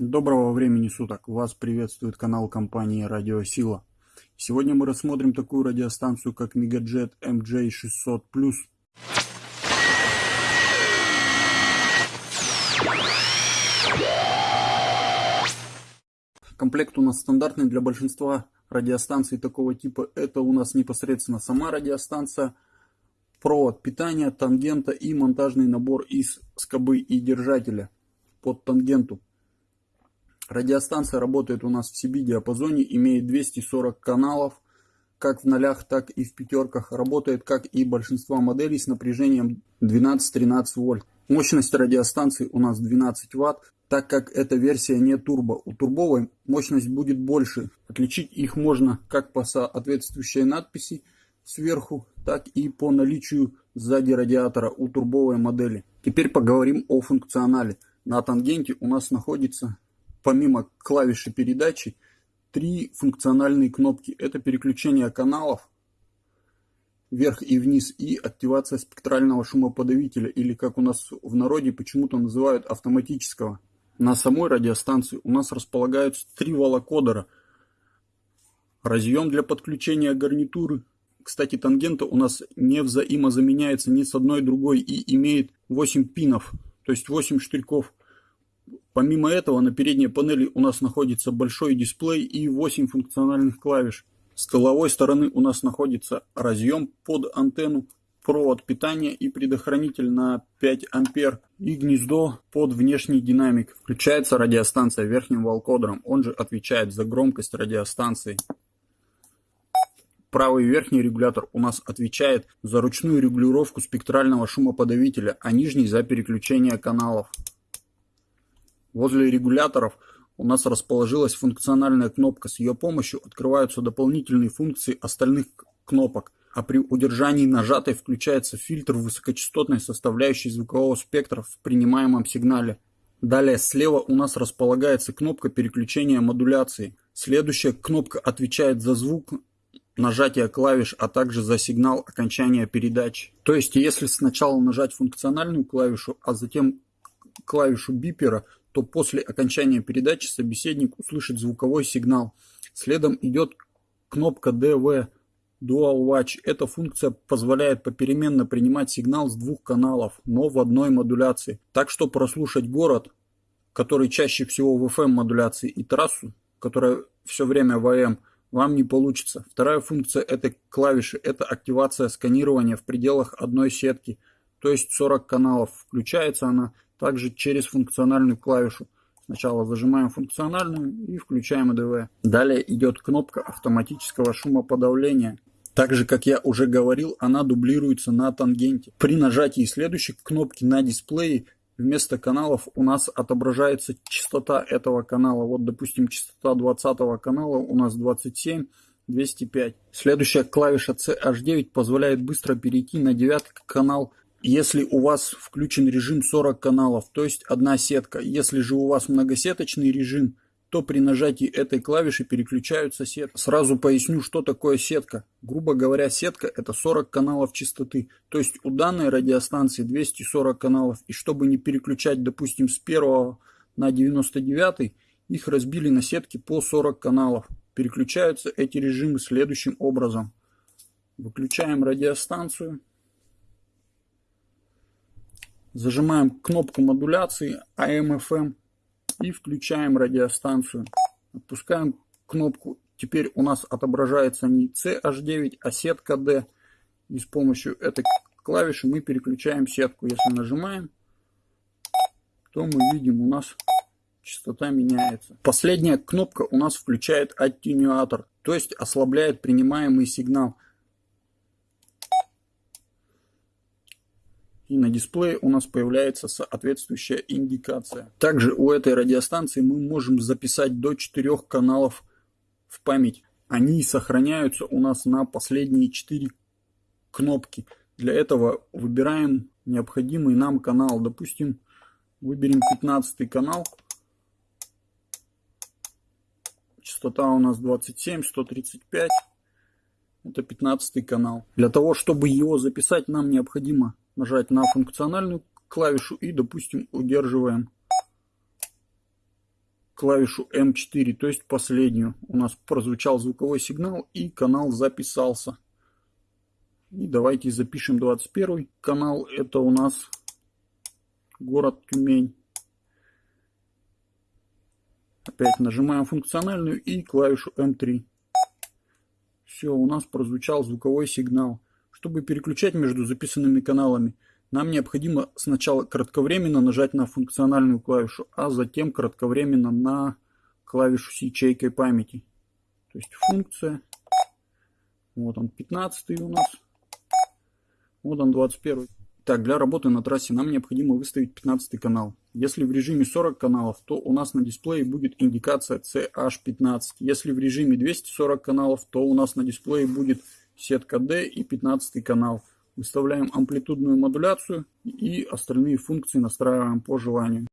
Доброго времени суток! Вас приветствует канал компании Радиосила. Сегодня мы рассмотрим такую радиостанцию, как Megajet MJ600+. Комплект у нас стандартный для большинства радиостанций такого типа. Это у нас непосредственно сама радиостанция, провод питания, тангента и монтажный набор из скобы и держателя под тангенту. Радиостанция работает у нас в CB-диапазоне, имеет 240 каналов, как в нолях, так и в пятерках. Работает, как и большинство моделей, с напряжением 12-13 вольт. Мощность радиостанции у нас 12 ватт, так как эта версия не турбо. У турбовой мощность будет больше. Отличить их можно как по соответствующей надписи сверху, так и по наличию сзади радиатора у турбовой модели. Теперь поговорим о функционале. На тангенте у нас находится помимо клавиши передачи, три функциональные кнопки. Это переключение каналов вверх и вниз и активация спектрального шумоподавителя, или как у нас в народе почему-то называют автоматического. На самой радиостанции у нас располагаются три волокодера. Разъем для подключения гарнитуры. Кстати, тангента у нас не взаимозаменяется ни с одной другой и имеет 8 пинов, то есть 8 штырьков. Помимо этого на передней панели у нас находится большой дисплей и 8 функциональных клавиш. С тыловой стороны у нас находится разъем под антенну, провод питания и предохранитель на 5 ампер и гнездо под внешний динамик. Включается радиостанция верхним волкодером, он же отвечает за громкость радиостанции. Правый верхний регулятор у нас отвечает за ручную регулировку спектрального шумоподавителя, а нижний за переключение каналов. Возле регуляторов у нас расположилась функциональная кнопка. С ее помощью открываются дополнительные функции остальных кнопок, а при удержании нажатой включается фильтр высокочастотной составляющей звукового спектра в принимаемом сигнале. Далее слева у нас располагается кнопка переключения модуляции. Следующая кнопка отвечает за звук нажатия клавиш, а также за сигнал окончания передачи. То есть, если сначала нажать функциональную клавишу, а затем клавишу бипера, то после окончания передачи собеседник услышит звуковой сигнал. Следом идет кнопка DV Dual Watch. Эта функция позволяет попеременно принимать сигнал с двух каналов, но в одной модуляции. Так что прослушать город, который чаще всего в FM модуляции, и трассу, которая все время в AM, вам не получится. Вторая функция этой клавиши – это активация сканирования в пределах одной сетки, то есть 40 каналов. Включается она также через функциональную клавишу. Сначала зажимаем функциональную и включаем ЭДВ. Далее идет кнопка автоматического шумоподавления. Так же, как я уже говорил, она дублируется на тангенте. При нажатии следующей кнопки на дисплее вместо каналов у нас отображается частота этого канала. Вот, допустим, частота 20 канала у нас 27, 205. Следующая клавиша CH9 позволяет быстро перейти на девятый канал если у вас включен режим 40 каналов, то есть одна сетка, если же у вас многосеточный режим, то при нажатии этой клавиши переключаются сетки. Сразу поясню, что такое сетка. Грубо говоря, сетка это 40 каналов частоты. То есть у данной радиостанции 240 каналов. И чтобы не переключать, допустим, с 1 на 99, их разбили на сетки по 40 каналов. Переключаются эти режимы следующим образом. Выключаем радиостанцию. Зажимаем кнопку модуляции AM-FM и включаем радиостанцию. Отпускаем кнопку. Теперь у нас отображается не CH9, а сетка D. И с помощью этой клавиши мы переключаем сетку. Если нажимаем, то мы видим у нас частота меняется. Последняя кнопка у нас включает аттенюатор, то есть ослабляет принимаемый сигнал. И на дисплее у нас появляется соответствующая индикация. Также у этой радиостанции мы можем записать до 4 каналов в память. Они сохраняются у нас на последние 4 кнопки. Для этого выбираем необходимый нам канал. Допустим, выберем 15 канал. Частота у нас 27, 135. Это 15 канал. Для того, чтобы его записать, нам необходимо нажать на функциональную клавишу и, допустим, удерживаем клавишу М4, то есть последнюю. У нас прозвучал звуковой сигнал и канал записался. И давайте запишем 21 канал. Это у нас город Тюмень. Опять нажимаем функциональную и клавишу М3. Все, у нас прозвучал звуковой сигнал. Чтобы переключать между записанными каналами, нам необходимо сначала кратковременно нажать на функциональную клавишу, а затем кратковременно на клавишу с ячейкой памяти. То есть функция. Вот он 15 у нас. Вот он 21. Так, для работы на трассе нам необходимо выставить 15 канал. Если в режиме 40 каналов, то у нас на дисплее будет индикация CH15. Если в режиме 240 каналов, то у нас на дисплее будет сетка D и 15 канал. Выставляем амплитудную модуляцию и остальные функции настраиваем по желанию.